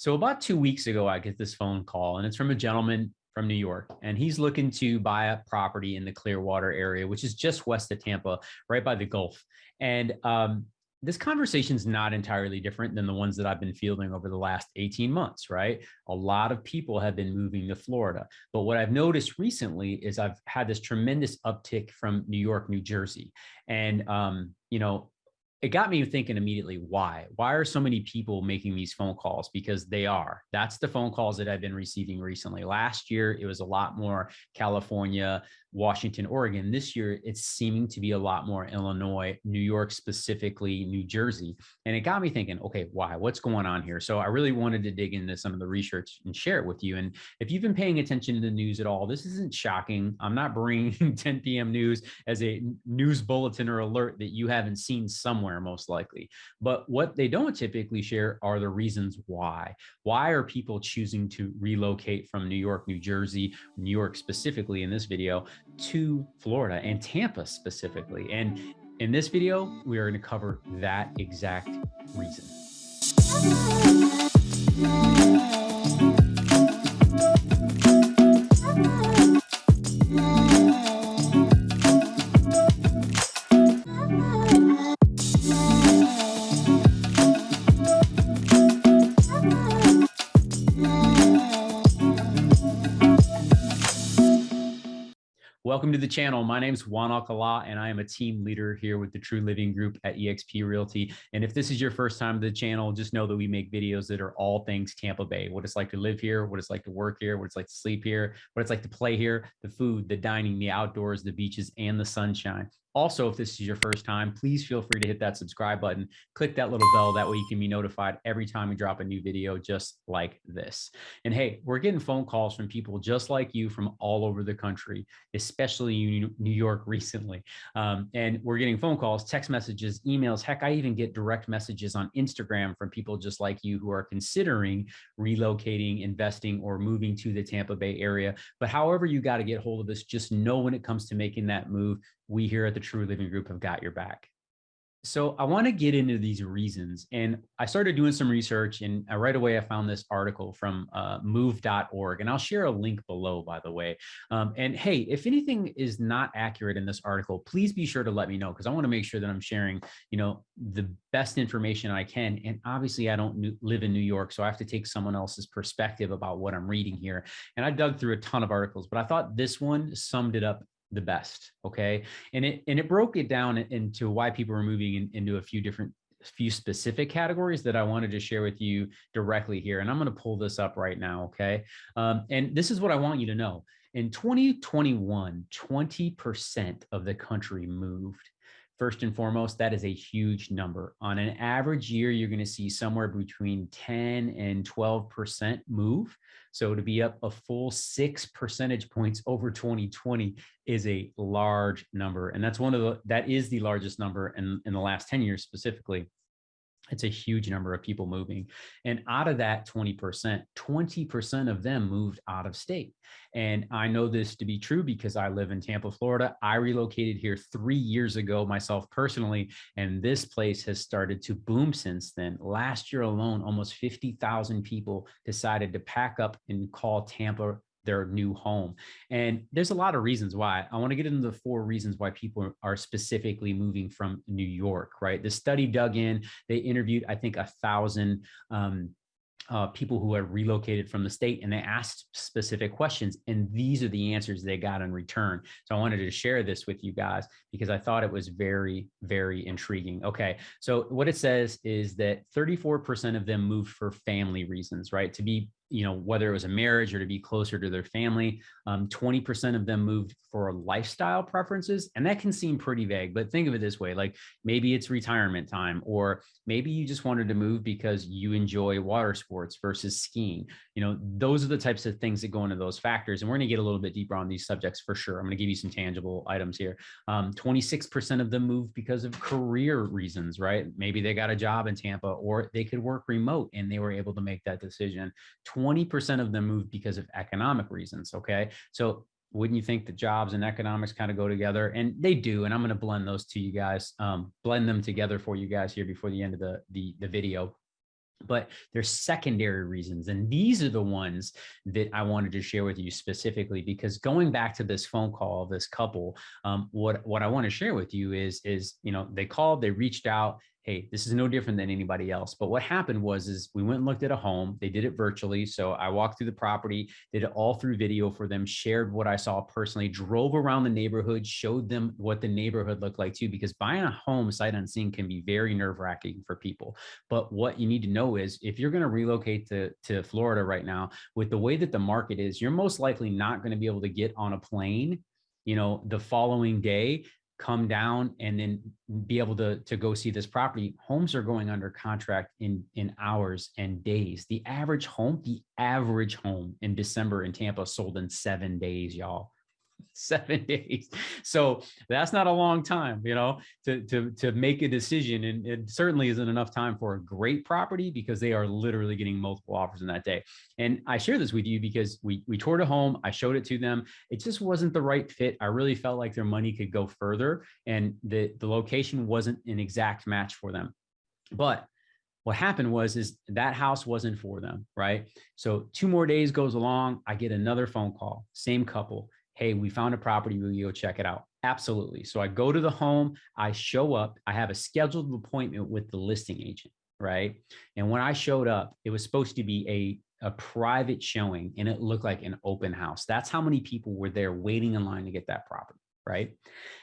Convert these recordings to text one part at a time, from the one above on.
So about two weeks ago, I get this phone call and it's from a gentleman from New York and he's looking to buy a property in the Clearwater area, which is just west of Tampa, right by the Gulf. And um, this conversation is not entirely different than the ones that I've been fielding over the last 18 months, right? A lot of people have been moving to Florida. But what I've noticed recently is I've had this tremendous uptick from New York, New Jersey. And, um, you know, it got me thinking immediately why? Why are so many people making these phone calls? Because they are. That's the phone calls that i've been receiving recently. Last year it was a lot more california Washington, Oregon. This year, it's seeming to be a lot more Illinois, New York, specifically New Jersey. And it got me thinking, okay, why? What's going on here? So I really wanted to dig into some of the research and share it with you. And if you've been paying attention to the news at all, this isn't shocking. I'm not bringing 10 p.m. news as a news bulletin or alert that you haven't seen somewhere, most likely. But what they don't typically share are the reasons why. Why are people choosing to relocate from New York, New Jersey, New York specifically in this video to Florida and Tampa specifically. And in this video, we are going to cover that exact reason. Welcome to the channel. My name is Juan Alcala, and I am a team leader here with the True Living Group at eXp Realty. And if this is your first time to the channel, just know that we make videos that are all things Tampa Bay, what it's like to live here, what it's like to work here, what it's like to sleep here, what it's like to play here, the food, the dining, the outdoors, the beaches, and the sunshine. Also, if this is your first time, please feel free to hit that subscribe button, click that little bell. That way you can be notified every time we drop a new video just like this. And hey, we're getting phone calls from people just like you from all over the country, especially New York recently. Um, and we're getting phone calls, text messages, emails. Heck, I even get direct messages on Instagram from people just like you who are considering relocating, investing, or moving to the Tampa Bay area. But however you got to get hold of us, just know when it comes to making that move, we here at the True Living Group have got your back. So I want to get into these reasons. And I started doing some research and uh, right away I found this article from uh, move.org. And I'll share a link below, by the way. Um, and hey, if anything is not accurate in this article, please be sure to let me know because I want to make sure that I'm sharing, you know, the best information I can. And obviously I don't live in New York, so I have to take someone else's perspective about what I'm reading here. And I dug through a ton of articles, but I thought this one summed it up the best okay and it and it broke it down into why people were moving in, into a few different few specific categories that I wanted to share with you directly here. And I'm going to pull this up right now. Okay. Um, and this is what I want you to know. In 2021, 20% of the country moved. First and foremost, that is a huge number. On an average year, you're going to see somewhere between 10 and 12% move. So to be up a full six percentage points over 2020 is a large number. And that's one of the, that is the largest number in, in the last 10 years specifically it's a huge number of people moving. And out of that 20%, 20% of them moved out of state. And I know this to be true because I live in Tampa, Florida. I relocated here three years ago myself personally, and this place has started to boom since then. Last year alone, almost 50,000 people decided to pack up and call Tampa their new home. And there's a lot of reasons why. I want to get into the four reasons why people are specifically moving from New York, right? The study dug in, they interviewed, I think, a thousand um, uh, people who have relocated from the state and they asked specific questions and these are the answers they got in return. So I wanted to share this with you guys because I thought it was very, very intriguing. Okay, so what it says is that 34% of them moved for family reasons, right? To be you know, whether it was a marriage or to be closer to their family. 20% um, of them moved for lifestyle preferences. And that can seem pretty vague, but think of it this way, like maybe it's retirement time, or maybe you just wanted to move because you enjoy water sports versus skiing. You know, those are the types of things that go into those factors. And we're gonna get a little bit deeper on these subjects for sure. I'm gonna give you some tangible items here. 26% um, of them moved because of career reasons, right? Maybe they got a job in Tampa or they could work remote and they were able to make that decision. 20% of them moved because of economic reasons. Okay. So wouldn't you think that jobs and economics kind of go together and they do and i'm going to blend those to you guys um, blend them together for you guys here before the end of the, the the video but there's secondary reasons and these are the ones that i wanted to share with you specifically because going back to this phone call this couple um, what what i want to share with you is is you know they called they reached out hey, this is no different than anybody else. But what happened was, is we went and looked at a home. They did it virtually. So I walked through the property, did it all through video for them, shared what I saw personally, drove around the neighborhood, showed them what the neighborhood looked like too, because buying a home sight unseen can be very nerve wracking for people. But what you need to know is if you're going to relocate to, to Florida right now, with the way that the market is, you're most likely not going to be able to get on a plane you know the following day come down and then be able to, to go see this property. Homes are going under contract in, in hours and days. The average home, the average home in December in Tampa sold in seven days, y'all. seven days. So that's not a long time, you know, to, to, to make a decision. And it certainly isn't enough time for a great property because they are literally getting multiple offers in that day. And I share this with you because we, we toured a home, I showed it to them. It just wasn't the right fit. I really felt like their money could go further and the, the location wasn't an exact match for them. But what happened was is that house wasn't for them right so two more days goes along i get another phone call same couple hey, we found a property, will you go check it out? Absolutely. So I go to the home, I show up, I have a scheduled appointment with the listing agent, right? And when I showed up, it was supposed to be a, a private showing and it looked like an open house. That's how many people were there waiting in line to get that property, right?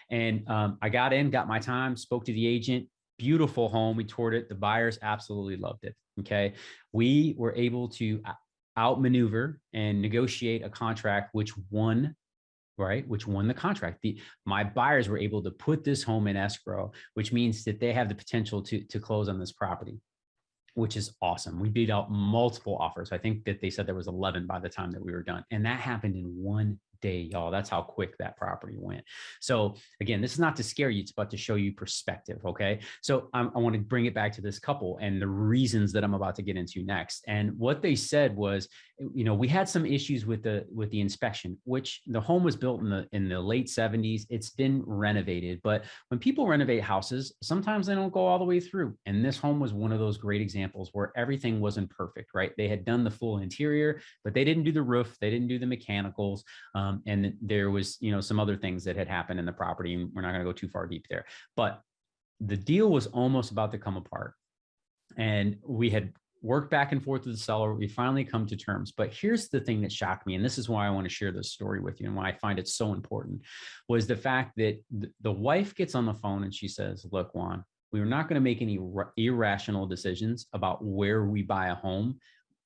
And um, I got in, got my time, spoke to the agent, beautiful home. We toured it. The buyers absolutely loved it. Okay. We were able to uh, outmaneuver and negotiate a contract which won right which won the contract. The my buyers were able to put this home in escrow which means that they have the potential to to close on this property which is awesome. We beat out multiple offers. I think that they said there was 11 by the time that we were done and that happened in one day, y'all. That's how quick that property went. So again, this is not to scare you, it's about to show you perspective. Okay. So I want to bring it back to this couple and the reasons that I'm about to get into next. And what they said was, you know, we had some issues with the with the inspection, which the home was built in the in the late 70s. It's been renovated, but when people renovate houses, sometimes they don't go all the way through. And this home was one of those great examples where everything wasn't perfect, right? They had done the full interior, but they didn't do the roof, they didn't do the mechanicals. Um, um, and there was, you know, some other things that had happened in the property. And we're not going to go too far deep there, but the deal was almost about to come apart. And we had worked back and forth with the seller. We finally come to terms. But here's the thing that shocked me, and this is why I want to share this story with you and why I find it so important, was the fact that the wife gets on the phone and she says, look, Juan, we are not going to make any irrational decisions about where we buy a home.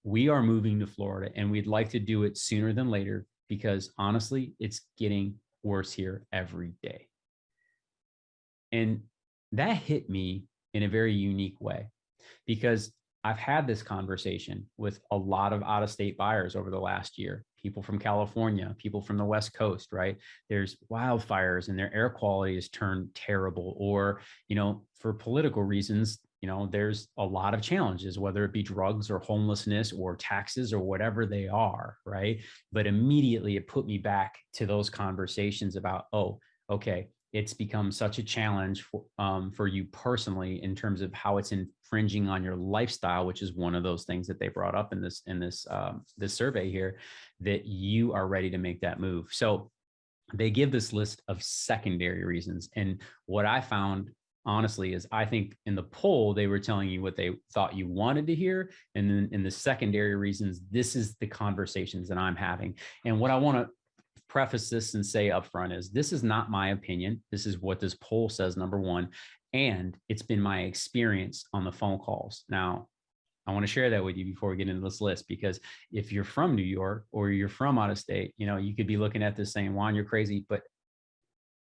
We are moving to Florida and we'd like to do it sooner than later because honestly, it's getting worse here every day. And that hit me in a very unique way because I've had this conversation with a lot of out of state buyers over the last year, people from California, people from the West Coast, right? There's wildfires and their air quality has turned terrible, or, you know, for political reasons, you know, there's a lot of challenges, whether it be drugs or homelessness or taxes or whatever they are, right? But immediately it put me back to those conversations about, oh, okay, it's become such a challenge for, um, for you personally in terms of how it's infringing on your lifestyle, which is one of those things that they brought up in this in this um, this survey here, that you are ready to make that move. So they give this list of secondary reasons, and what I found honestly is I think in the poll, they were telling you what they thought you wanted to hear. And then in the secondary reasons, this is the conversations that I'm having. And what I want to preface this and say upfront is this is not my opinion. This is what this poll says, number one. And it's been my experience on the phone calls. Now, I want to share that with you before we get into this list, because if you're from New York or you're from out of state, you know, you could be looking at this saying, Juan, you're crazy. But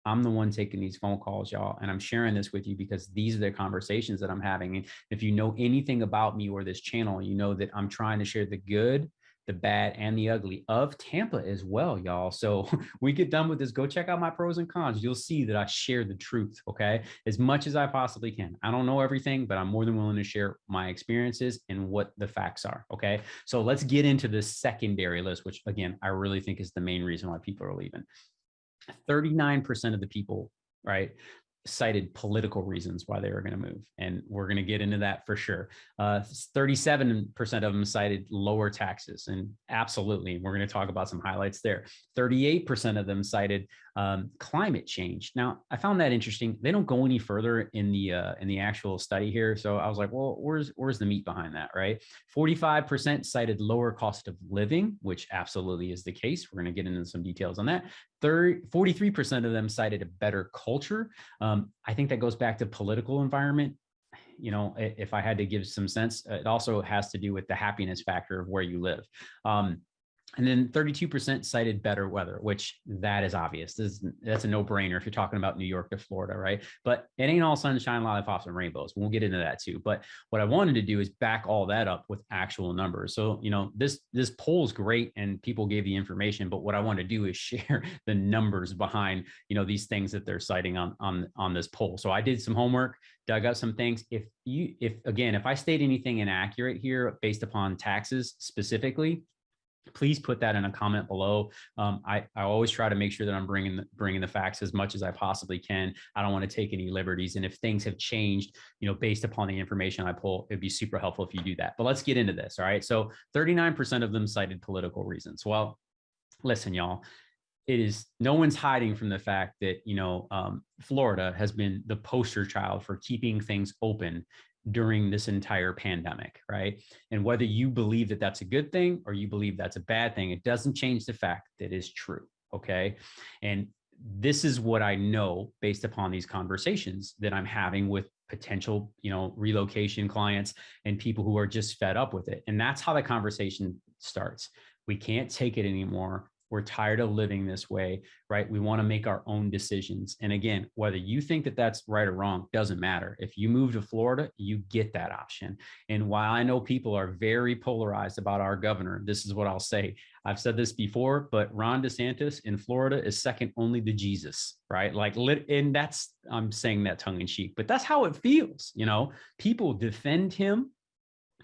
I'm the one taking these phone calls, y'all. And I'm sharing this with you because these are the conversations that I'm having. And if you know anything about me or this channel, you know that I'm trying to share the good, the bad, and the ugly of Tampa as well, y'all. So we get done with this, go check out my pros and cons. You'll see that I share the truth, okay? As much as I possibly can. I don't know everything, but I'm more than willing to share my experiences and what the facts are, okay? So let's get into the secondary list, which again, I really think is the main reason why people are leaving. 39% of the people, right, cited political reasons why they were going to move. And we're going to get into that for sure. 37% uh, of them cited lower taxes. And absolutely, we're going to talk about some highlights there. 38% of them cited um, climate change. Now, I found that interesting. They don't go any further in the uh, in the actual study here. So I was like, well, where's where's the meat behind that, right? 45% cited lower cost of living, which absolutely is the case. We're going to get into some details on that. 43% of them cited a better culture. Um, I think that goes back to political environment. You know, if I had to give some sense, it also has to do with the happiness factor of where you live. Um, and then 32% cited better weather, which that is obvious. Is, that's a no brainer if you're talking about New York to Florida, right? But it ain't all sunshine, lollipops, and rainbows. We'll get into that too. But what I wanted to do is back all that up with actual numbers. So, you know, this this poll is great and people gave the information, but what I want to do is share the numbers behind, you know, these things that they're citing on on on this poll. So I did some homework, dug up some things. If you if again, if I state anything inaccurate here based upon taxes specifically, please put that in a comment below. Um, I, I always try to make sure that I'm bringing the, bringing the facts as much as I possibly can. I don't want to take any liberties. And if things have changed, you know, based upon the information I pull, it'd be super helpful if you do that. But let's get into this. All right. So 39% of them cited political reasons. Well, listen, y'all, it is no one's hiding from the fact that, you know, um, Florida has been the poster child for keeping things open during this entire pandemic, right? And whether you believe that that's a good thing or you believe that's a bad thing, it doesn't change the fact that is true, okay? And this is what I know based upon these conversations that I'm having with potential, you know, relocation clients and people who are just fed up with it. And that's how the conversation starts. We can't take it anymore. We're tired of living this way, right? We want to make our own decisions. And again, whether you think that that's right or wrong doesn't matter. If you move to Florida, you get that option. And while I know people are very polarized about our governor, this is what I'll say. I've said this before, but Ron DeSantis in Florida is second only to Jesus, right? Like, and that's, I'm saying that tongue in cheek, but that's how it feels. You know, people defend him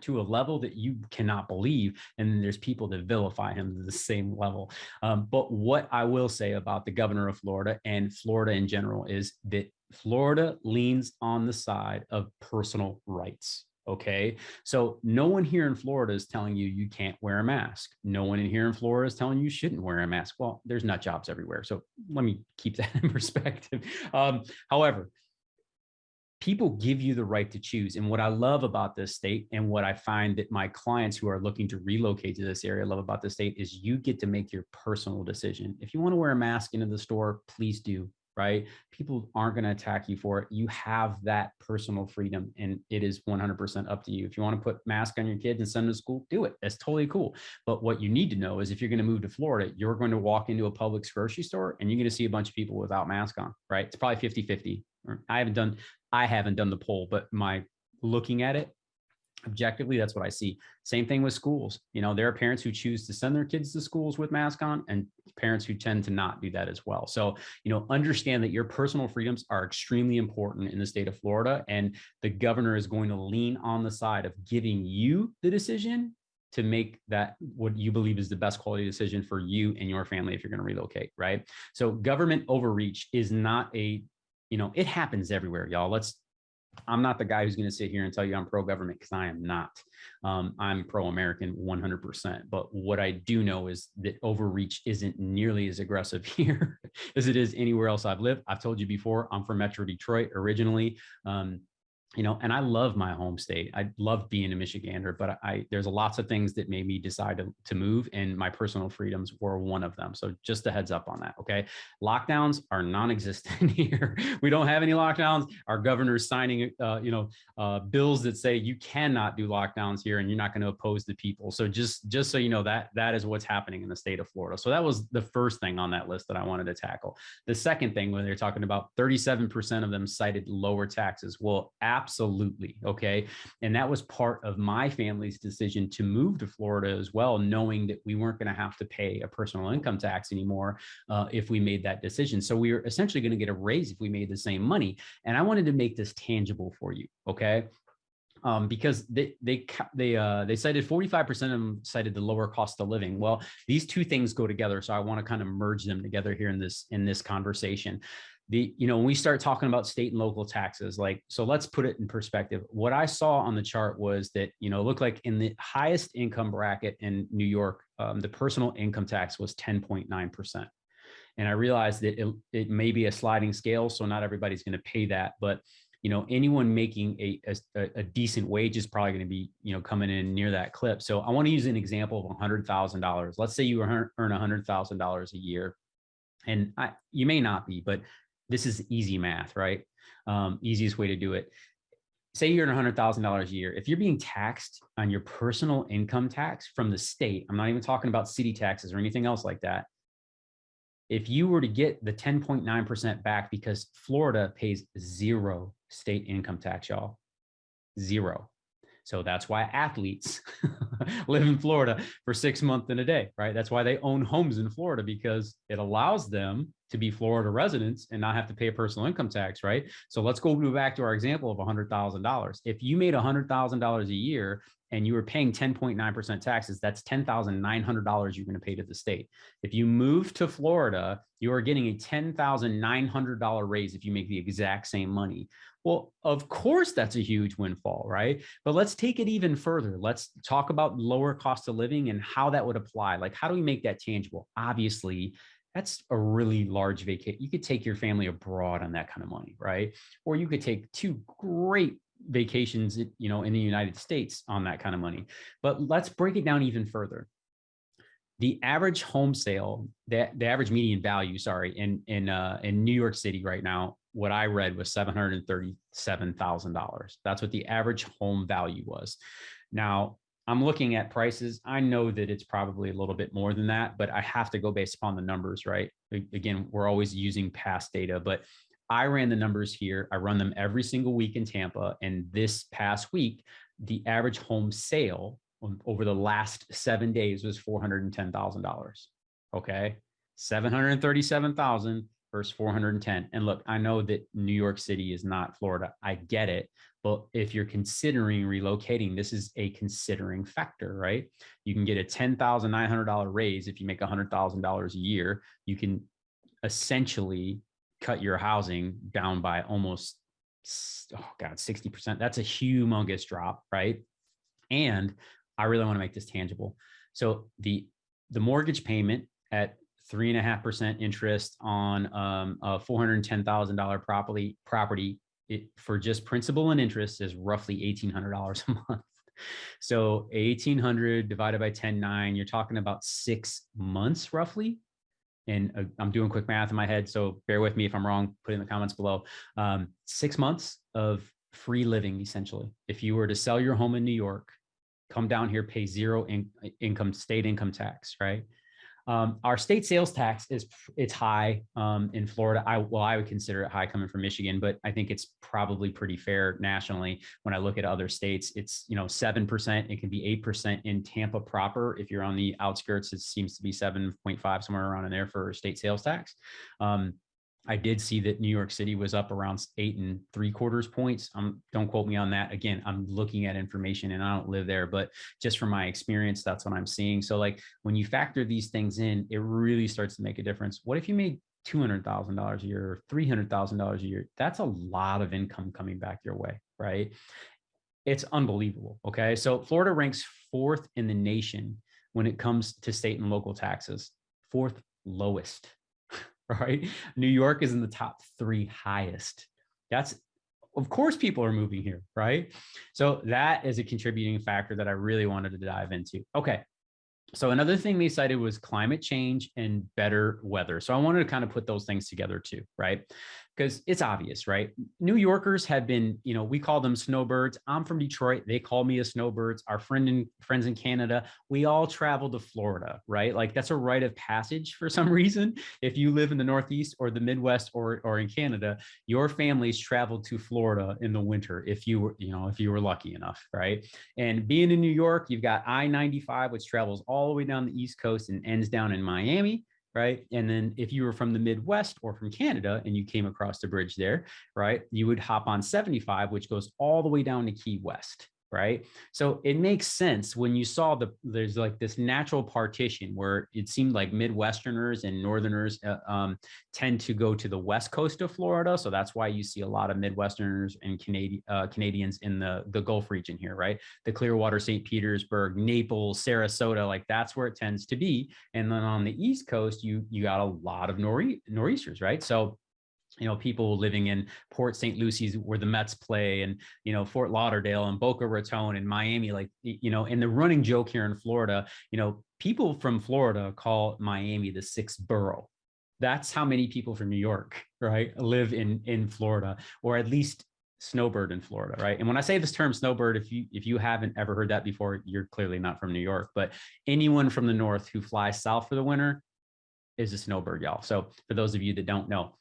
to a level that you cannot believe. And then there's people that vilify him to the same level. Um, but what I will say about the governor of Florida and Florida in general is that Florida leans on the side of personal rights. Okay. So no one here in Florida is telling you you can't wear a mask. No one in here in Florida is telling you shouldn't wear a mask. Well, there's nut jobs everywhere. So let me keep that in perspective. Um, however, people give you the right to choose. And what I love about this state and what I find that my clients who are looking to relocate to this area love about the state is you get to make your personal decision. If you want to wear a mask into the store, please do, right? People aren't going to attack you for it. You have that personal freedom and it is 100% up to you. If you want to put mask on your kids and send them to school, do it. That's totally cool. But what you need to know is if you're going to move to Florida, you're going to walk into a Publix grocery store and you're going to see a bunch of people without mask on, right? It's probably 50, 50. I haven't done I haven't done the poll, but my looking at it objectively, that's what I see. Same thing with schools. You know, there are parents who choose to send their kids to schools with masks on and parents who tend to not do that as well. So, you know, understand that your personal freedoms are extremely important in the state of Florida and the governor is going to lean on the side of giving you the decision to make that what you believe is the best quality decision for you and your family if you're going to relocate, right? So government overreach is not a you know, it happens everywhere, y'all. Let's, I'm not the guy who's going to sit here and tell you I'm pro-government because I am not. Um, I'm pro-American 100%. But what I do know is that overreach isn't nearly as aggressive here as it is anywhere else I've lived. I've told you before, I'm from Metro Detroit originally. Um, you know, and I love my home state. I love being a Michigander, but I there's lots of things that made me decide to, to move, and my personal freedoms were one of them. So just a heads up on that. Okay, lockdowns are non-existent here. We don't have any lockdowns. Our governor's signing, uh, you know, uh, bills that say you cannot do lockdowns here, and you're not going to oppose the people. So just just so you know that that is what's happening in the state of Florida. So that was the first thing on that list that I wanted to tackle. The second thing, when they're talking about 37% of them cited lower taxes. Well, Absolutely. Okay. And that was part of my family's decision to move to Florida as well, knowing that we weren't going to have to pay a personal income tax anymore uh, if we made that decision. So we were essentially going to get a raise if we made the same money. And I wanted to make this tangible for you. Okay um, because they they they uh, they cited 45% of them cited the lower cost of living. Well, these two things go together, so I want to kind of merge them together here in this in this conversation. The, you know, when we start talking about state and local taxes, like, so let's put it in perspective. What I saw on the chart was that, you know, looked like in the highest income bracket in New York, um, the personal income tax was 10.9%. And I realized that it, it may be a sliding scale, so not everybody's going to pay that, but you know, anyone making a, a, a decent wage is probably going to be, you know, coming in near that clip. So I want to use an example of $100,000. Let's say you earn $100,000 a year and I, you may not be, but this is easy math, right? Um, easiest way to do it. Say you're earn $100,000 a year. If you're being taxed on your personal income tax from the state, I'm not even talking about city taxes or anything else like that if you were to get the 10.9% back because Florida pays zero state income tax, y'all, zero. So that's why athletes live in Florida for six months in a day, right? That's why they own homes in Florida because it allows them to be Florida residents and not have to pay a personal income tax, right? So let's go back to our example of $100,000. If you made $100,000 a year and you were paying 10.9% taxes, that's $10,900 you're going to pay to the state. If you move to Florida, you are getting a $10,900 raise if you make the exact same money. Well, of course, that's a huge windfall, right? But let's take it even further. Let's talk about lower cost of living and how that would apply. Like, how do we make that tangible? Obviously, that's a really large vacation. You could take your family abroad on that kind of money, right? Or you could take two great vacations, you know, in the United States on that kind of money. But let's break it down even further. The average home sale, the, the average median value, sorry, in in uh, in New York City right now, what I read was seven hundred thirty-seven thousand dollars. That's what the average home value was. Now, I'm looking at prices. I know that it's probably a little bit more than that, but I have to go based upon the numbers, right? Again, we're always using past data, but I ran the numbers here. I run them every single week in Tampa. And this past week, the average home sale um, over the last seven days was $410,000. Okay. 737,000 versus 410. And look, I know that New York City is not Florida. I get it. But if you're considering relocating, this is a considering factor, right? You can get a $10,900 raise if you make $100,000 a year. You can essentially cut your housing down by almost, oh God, 60%. That's a humongous drop, right? And I really want to make this tangible. So the, the mortgage payment at three and a half percent interest on um, a $410,000 property property it, for just principal and interest is roughly $1,800 a month. So 1800 divided by ten nine, you're talking about six months roughly and uh, I'm doing quick math in my head, so bear with me if I'm wrong, put in the comments below. Um, six months of free living, essentially. If you were to sell your home in New York, come down here, pay zero in, income, state income tax, right? Um, our state sales tax is it's high um, in Florida. I well, I would consider it high coming from Michigan, but I think it's probably pretty fair nationally. When I look at other states, it's you know seven percent. It can be eight percent in Tampa proper. If you're on the outskirts, it seems to be seven point five somewhere around in there for state sales tax. Um, I did see that New York City was up around eight and three quarters points. Um, don't quote me on that. Again, I'm looking at information and I don't live there, but just from my experience, that's what I'm seeing. So like when you factor these things in, it really starts to make a difference. What if you made $200,000 a year or $300,000 a year? That's a lot of income coming back your way, right? It's unbelievable. Okay. So Florida ranks fourth in the nation when it comes to state and local taxes, fourth lowest right? New York is in the top three highest. That's, of course, people are moving here, right? So that is a contributing factor that I really wanted to dive into. Okay. So another thing they cited was climate change and better weather. So I wanted to kind of put those things together too, right? Because it's obvious, right? New Yorkers have been, you know, we call them snowbirds. I'm from Detroit. They call me a snowbirds. Our friend and friends in Canada, we all travel to Florida, right? Like that's a rite of passage for some reason. If you live in the Northeast or the Midwest or, or in Canada, your families traveled to Florida in the winter if you were, you know, if you were lucky enough, right? And being in New York, you've got I-95, which travels all the way down the East Coast and ends down in Miami right? And then if you were from the Midwest or from Canada and you came across the bridge there, right, you would hop on 75, which goes all the way down to Key West. Right? So it makes sense when you saw the there's like this natural partition where it seemed like Midwesterners and Northerners uh, um, tend to go to the west coast of Florida. So that's why you see a lot of Midwesterners and Canadian uh, Canadians in the the Gulf region here, right? The Clearwater, St. Petersburg, Naples, Sarasota, like that's where it tends to be. And then on the East Coast, you you got a lot of nor'e nor'easters, right? So you know, people living in Port St. Lucie where the Mets play and, you know, Fort Lauderdale and Boca Raton and Miami, like, you know, and the running joke here in Florida, you know, people from Florida call Miami the sixth borough. That's how many people from New York, right, live in, in Florida, or at least snowbird in Florida, right? And when I say this term snowbird, if you if you haven't ever heard that before, you're clearly not from New York, but anyone from the north who flies south for the winter is a snowbird, y'all. So for those of you that don't know,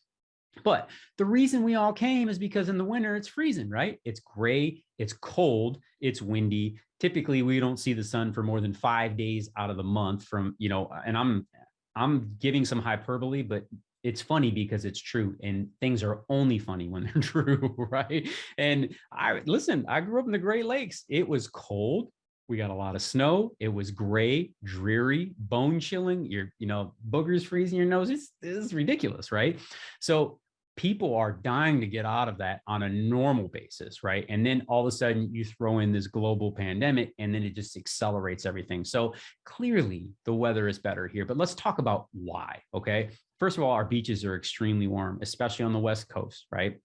but the reason we all came is because in the winter it's freezing, right? It's gray, it's cold, it's windy. Typically, we don't see the sun for more than five days out of the month from, you know, and I'm I'm giving some hyperbole, but it's funny because it's true and things are only funny when they're true, right? And I listen, I grew up in the Great Lakes. It was cold. We got a lot of snow. It was gray, dreary, bone chilling. Your, you know, boogers freezing your nose. It's, it's ridiculous, right? So people are dying to get out of that on a normal basis, right? And then all of a sudden you throw in this global pandemic and then it just accelerates everything. So clearly the weather is better here, but let's talk about why, okay? First of all, our beaches are extremely warm, especially on the West Coast, right?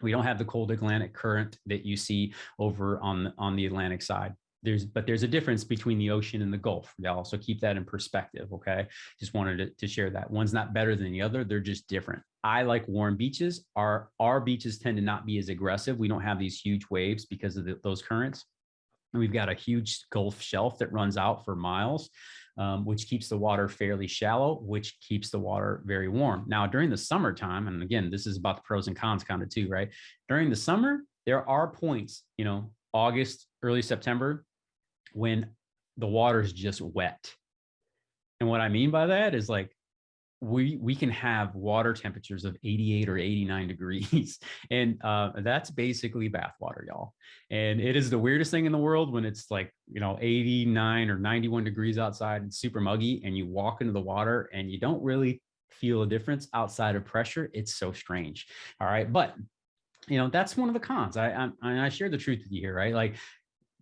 We don't have the cold Atlantic current that you see over on, on the Atlantic side there's but there's a difference between the ocean and the gulf. Y'all so keep that in perspective okay? Just wanted to, to share that. One's not better than the other they're just different. I like warm beaches. Our our beaches tend to not be as aggressive. We don't have these huge waves because of the, those currents. And we've got a huge gulf shelf that runs out for miles um, which keeps the water fairly shallow, which keeps the water very warm. Now, during the summertime, and again, this is about the pros and cons kind of too, right? During the summer, there are points, you know, August, early September, when the water is just wet. And what I mean by that is like we we can have water temperatures of 88 or 89 degrees. And uh, that's basically bath water y'all. And it is the weirdest thing in the world when it's like you know 89 or 91 degrees outside and super muggy and you walk into the water and you don't really feel a difference outside of pressure. It's so strange. All right. But you know that's one of the cons. I i, I share the truth with you here right? Like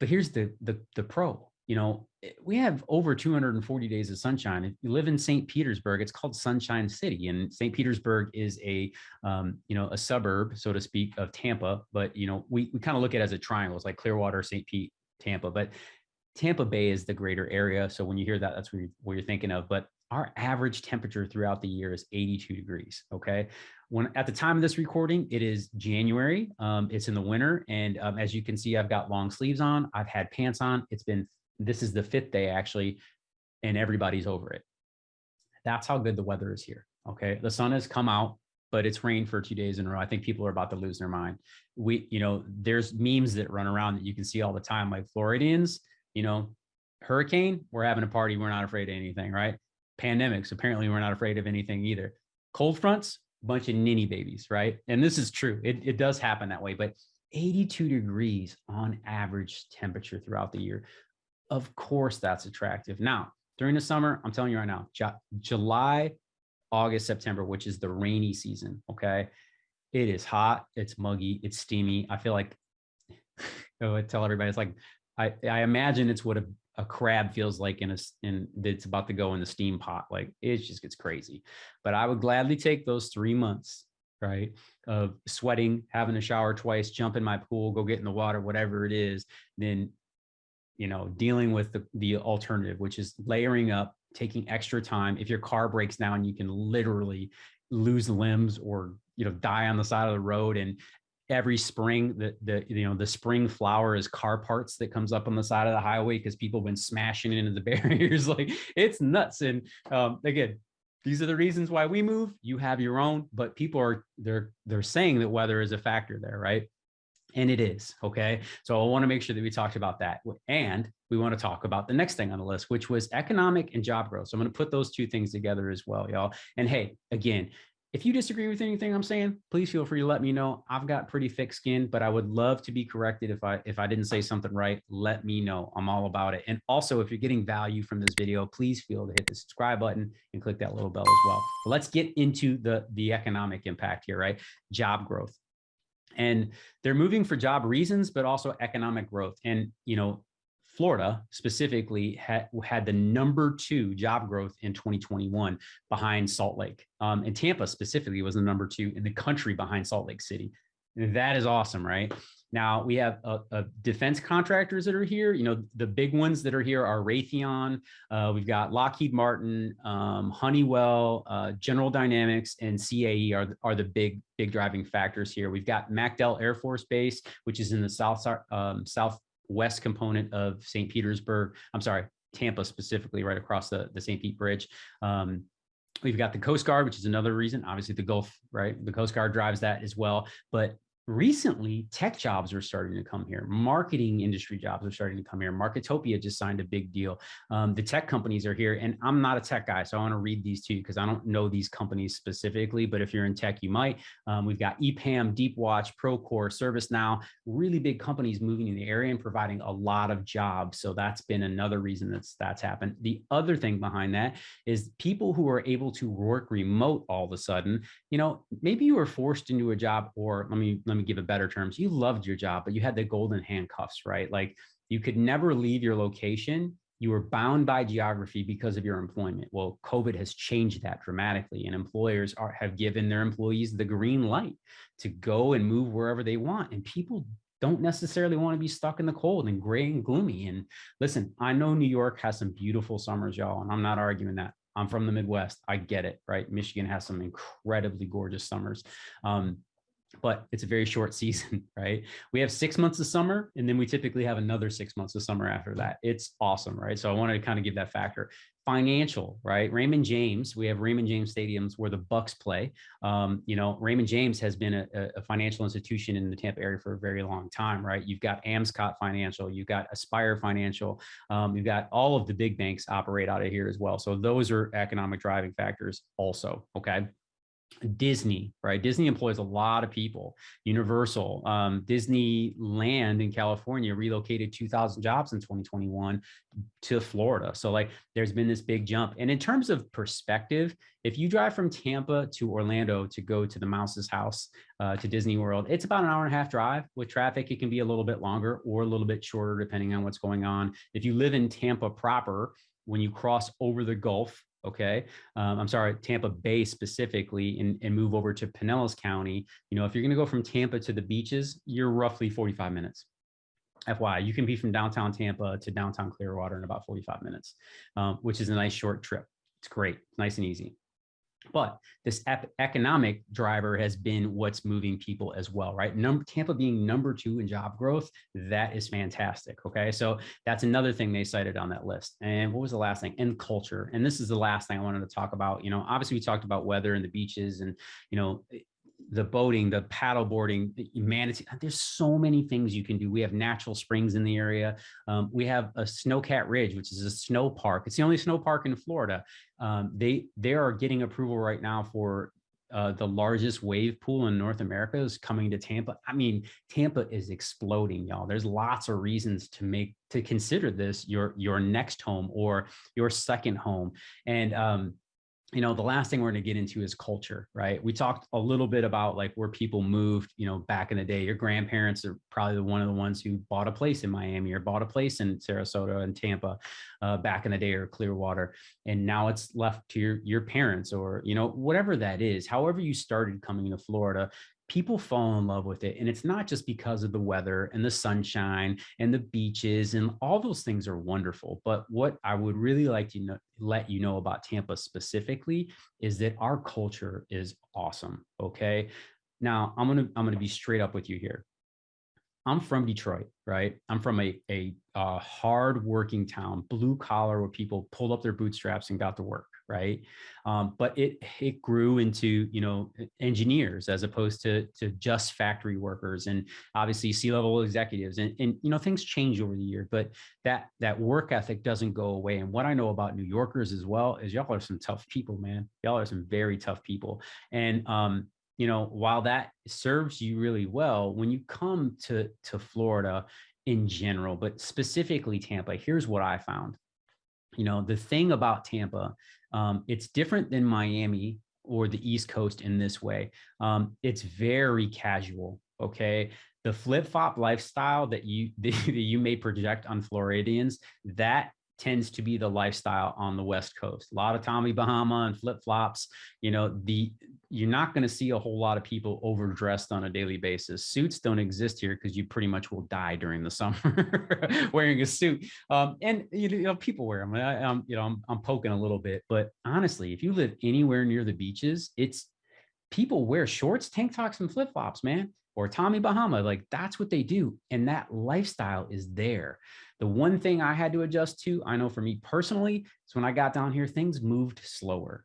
but here's the the the pro. You know, eh, we have over 240 days of sunshine. If you live in St. Petersburg, it's called Sunshine City, and St. Petersburg is a um, you know a suburb, so to speak, of Tampa. But you know, we we kind of look at it as a triangle. It's like Clearwater, St. Pete, Tampa. But Tampa Bay is the greater area. So when you hear that, that's what you're, what you're thinking of. But our average temperature throughout the year is 82 degrees. Okay. When at the time of this recording, it is January. Um, it's in the winter. And um, as you can see, I've got long sleeves on. I've had pants on. It's been, this is the fifth day actually, and everybody's over it. That's how good the weather is here. Okay. The sun has come out, but it's rained for two days in a row. I think people are about to lose their mind. We, you know, there's memes that run around that you can see all the time, like Floridians, you know, hurricane, we're having a party. We're not afraid of anything, right? Pandemics, apparently we're not afraid of anything either. Cold fronts, bunch of ninny babies, right? And this is true. It, it does happen that way, but 82 degrees on average temperature throughout the year. Of course, that's attractive. Now, during the summer, I'm telling you right now, July, August, September, which is the rainy season, okay? It is hot, it's muggy, it's steamy. I feel like, I tell everybody, it's like, I, I imagine it's what a a crab feels like in a in that's about to go in the steam pot like it just gets crazy. But i would gladly take those three months right of sweating having a shower twice jump in my pool go get in the water whatever it is then you know dealing with the, the alternative which is layering up taking extra time. If your car breaks down you can literally lose limbs or you know die on the side of the road and every spring the the you know the spring flower is car parts that comes up on the side of the highway because people have been smashing into the barriers like it's nuts. And um, again these are the reasons why we move. You have your own but people are they're they're saying that weather is a factor there right? And it is okay? So i want to make sure that we talked about that. And we want to talk about the next thing on the list which was economic and job growth. So i'm going to put those two things together as well y'all. And hey again if you disagree with anything I'm saying, please feel free to let me know. I've got pretty thick skin, but I would love to be corrected if I if I didn't say something right. Let me know. I'm all about it. And also, if you're getting value from this video, please feel to hit the subscribe button and click that little bell as well. But let's get into the the economic impact here, right? Job growth. And they're moving for job reasons, but also economic growth. And you know, Florida specifically had, had the number two job growth in 2021 behind Salt Lake. Um, and Tampa specifically was the number two in the country behind Salt Lake City. And that is awesome, right? Now we have a, a defense contractors that are here. You know, the big ones that are here are Raytheon. Uh, we've got Lockheed Martin, um, Honeywell, uh, General Dynamics, and CAE are, are the big, big driving factors here. We've got MacDill Air Force Base, which is in the south, um, south west component of St. Petersburg. I'm sorry, Tampa specifically, right across the, the St. Pete Bridge. Um, we've got the Coast Guard, which is another reason. Obviously, the Gulf, right? The Coast Guard drives that as well. But recently tech jobs are starting to come here. Marketing industry jobs are starting to come here. Marketopia just signed a big deal. Um, the tech companies are here and i'm not a tech guy so i want to read these to you because i don't know these companies specifically but if you're in tech you might. Um, we've got epam deepwatch procore servicenow really big companies moving in the area and providing a lot of jobs so that's been another reason that's that's happened. The other thing behind that is people who are able to work remote all of a sudden you know maybe you were forced into a job or let me let me give it better terms, you loved your job, but you had the golden handcuffs, right? Like you could never leave your location. You were bound by geography because of your employment. Well, COVID has changed that dramatically, and employers are, have given their employees the green light to go and move wherever they want. And people don't necessarily want to be stuck in the cold and gray and gloomy. And listen, I know New York has some beautiful summers, y'all, and I'm not arguing that. I'm from the Midwest. I get it, right? Michigan has some incredibly gorgeous summers. Um, but it's a very short season, right? We have six months of summer, and then we typically have another six months of summer after that. It's awesome, right? So I wanted to kind of give that factor. Financial, right? Raymond James, we have Raymond James stadiums where the Bucs play. Um, you know, Raymond James has been a, a, financial institution in the Tampa area for a very long time, right? You've got Amscot Financial, you've got Aspire Financial, um, you've got all of the big banks operate out of here as well. So those are economic driving factors also, okay? Disney, right? Disney employs a lot of people. Universal, um, Disneyland in California relocated 2,000 jobs in 2021 to Florida. So like there's been this big jump. And in terms of perspective, if you drive from Tampa to Orlando to go to the Mouse's house, uh, to Disney World, it's about an hour and a half drive. With traffic, it can be a little bit longer or a little bit shorter, depending on what's going on. If you live in Tampa proper, when you cross over the Gulf, okay? Um, i'm sorry tampa bay specifically and, and move over to pinellas county. You know if you're going to go from tampa to the beaches you're roughly 45 minutes. Fyi you can be from downtown tampa to downtown clearwater in about 45 minutes um, which is a nice short trip. It's great nice and easy but this economic driver has been what's moving people as well, right? Number Tampa being number two in job growth, that is fantastic. Okay, so that's another thing they cited on that list. And what was the last thing? And culture. And this is the last thing I wanted to talk about. You know, obviously we talked about weather and the beaches, and you know, the boating, the paddle boarding, manatee. There's so many things you can do. We have natural springs in the area. Um, we have a Snowcat Ridge, which is a snow park. It's the only snow park in Florida. Um, they they are getting approval right now for uh, the largest wave pool in North America is coming to Tampa. I mean, Tampa is exploding, y'all. There's lots of reasons to make to consider this your your next home or your second home. And um, you know, the last thing we're going to get into is culture, right? We talked a little bit about like where people moved, you know, back in the day. Your grandparents are probably the one of the ones who bought a place in Miami or bought a place in Sarasota and Tampa uh, back in the day or Clearwater. And now it's left to your, your parents or, you know, whatever that is, however you started coming to Florida, people fall in love with it. And it's not just because of the weather and the sunshine and the beaches and all those things are wonderful. But what I would really like to know, let you know about Tampa specifically is that our culture is awesome. Okay. Now I'm going to, I'm going to be straight up with you here. I'm from Detroit, right? I'm from a, a, a hard working town, blue collar where people pulled up their bootstraps and got to work right? Um, but it it grew into you know engineers as opposed to to just factory workers and obviously C-level executives and and you know things change over the year, but that that work ethic doesn't go away. And what I know about New Yorkers as well is y'all are some tough people, man. Y'all are some very tough people, and um, you know while that serves you really well, when you come to to Florida in general, but specifically Tampa, here's what I found. You know, the thing about Tampa, um, it's different than Miami or the East Coast in this way. Um, it's very casual. Okay. The flip flop lifestyle that you that you may project on Floridians, that tends to be the lifestyle on the West Coast. A lot of Tommy Bahama and flip flops. You know, the you're not going to see a whole lot of people overdressed on a daily basis. Suits don't exist here because you pretty much will die during the summer wearing a suit. Um, and you know, people wear them. I, am you know, I'm, I'm poking a little bit, but honestly, if you live anywhere near the beaches, it's people wear shorts, tank tops, and flip flops, man or Tommy Bahama. Like that's what they do. And that lifestyle is there. The one thing I had to adjust to, I know for me personally, is when I got down here, things moved slower.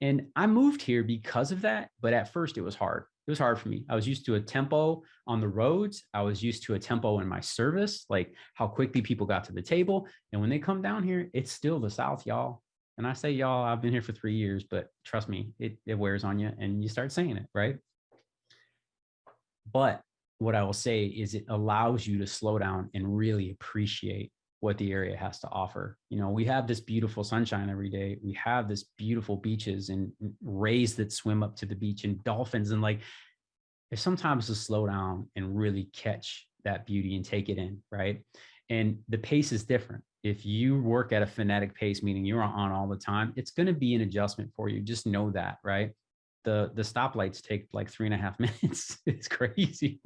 And I moved here because of that. But at first, it was hard. It was hard for me. I was used to a tempo on the roads. I was used to a tempo in my service, like how quickly people got to the table. And when they come down here, it's still the South, y'all. And I say y'all, I've been here for three years, but trust me, it, it wears on you and you start saying it, right? But what I will say is it allows you to slow down and really appreciate what the area has to offer. You know, we have this beautiful sunshine every day. We have this beautiful beaches and mm, rays that swim up to the beach and dolphins and like it's sometimes to slow down and really catch that beauty and take it in, right? And the pace is different. If you work at a frenetic pace, meaning you're on all the time, it's going to be an adjustment for you. Just know that, right? The the stoplights take like three and a half minutes. it's crazy.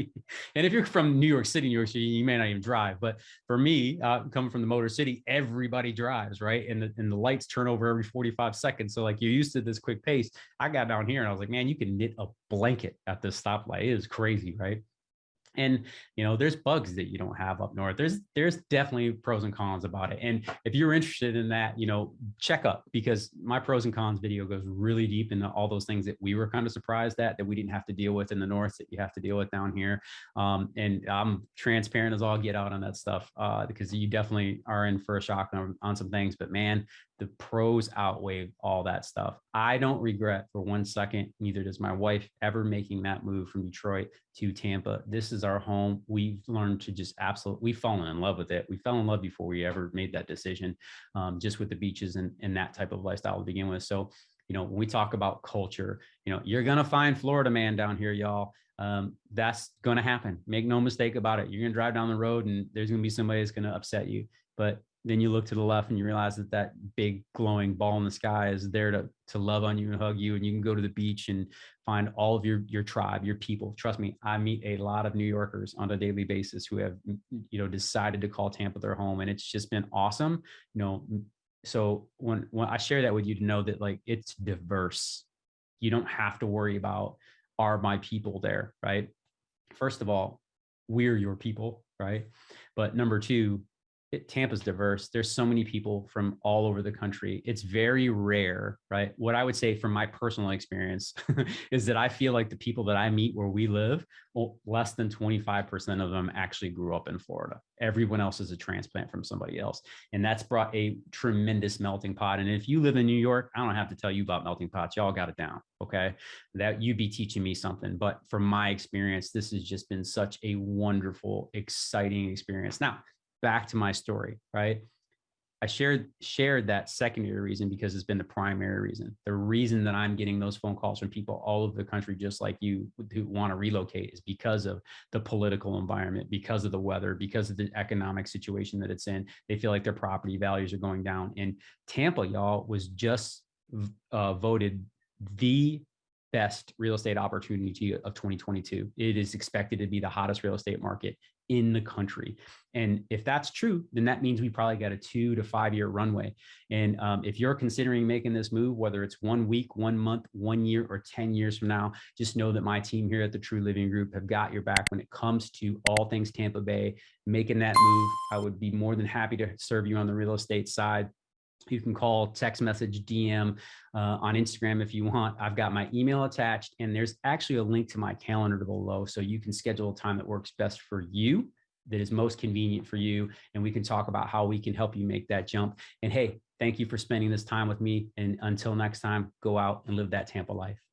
And if you're from New York City, New York City, you may not even drive. But for me, uh, coming from the Motor City, everybody drives, right? And the and the lights turn over every 45 seconds. So like you're used to this quick pace. I got down here and I was like, man, you can knit a blanket at this stoplight. It is crazy, right? And you know there's bugs that you don't have up north. There's there's definitely pros and cons about it. And if you're interested in that you know check up because my pros and cons video goes really deep into all those things that we were kind of surprised at that we didn't have to deal with in the north that you have to deal with down here. Um, and i'm transparent as all get out on that stuff uh, because you definitely are in for a shock on, on some things. But man the pros outweigh all that stuff. I don't regret for one second, neither does my wife, ever making that move from Detroit to Tampa. This is our home. We've learned to just absolutely, we've fallen in love with it. We fell in love before we ever made that decision, um, just with the beaches and, and that type of lifestyle to begin with. So, you know, when we talk about culture, you know, you're going to find Florida man down here, y'all. Um, that's going to happen. Make no mistake about it. You're going to drive down the road and there's going to be somebody that's going to upset you. But then you look to the left and you realize that that big glowing ball in the sky is there to to love on you and hug you and you can go to the beach and find all of your your tribe your people. Trust me i meet a lot of new yorkers on a daily basis who have mm, mm, you know decided to call tampa their home and it's just been awesome you know mm, so when when i share that with you to know that like it's diverse. You don't have to worry about are my people there? right? First of all we're your people right? But number two it, Tampa's diverse. There's so many people from all over the country. It's very rare, right? What I would say from my personal experience is that I feel like the people that I meet where we live, well, less than 25% of them actually grew up in Florida. Everyone else is a transplant from somebody else. And that's brought a tremendous melting pot. And if you live in New York, I don't have to tell you about melting pots. Y'all got it down. Okay. That you'd be teaching me something. But from my experience, this has just been such a wonderful, exciting experience. Now, back to my story, right? I shared shared that secondary reason because it's been the primary reason. The reason that I'm getting those phone calls from people all over the country, just like you, who want to relocate, is because of the political environment, because of the weather, because of the economic situation that it's in. They feel like their property values are going down. And Tampa, y'all, was just uh, voted the best real estate opportunity of 2022. It is expected to be the hottest real estate market in the country. And if that's true, then that means we probably got a two to five year runway. And um, if you're considering making this move, whether it's one week, one month, one year, or 10 years from now, just know that my team here at the True Living Group have got your back when it comes to all things Tampa Bay, making that move. I would be more than happy to serve you on the real estate side You can call, text message, DM uh, on Instagram if you want. I've got my email attached, and there's actually a link to my calendar below. So you can schedule a time that works best for you, that is most convenient for you. And we can talk about how we can help you make that jump. And hey, thank you for spending this time with me. And until next time, go out and live that Tampa life.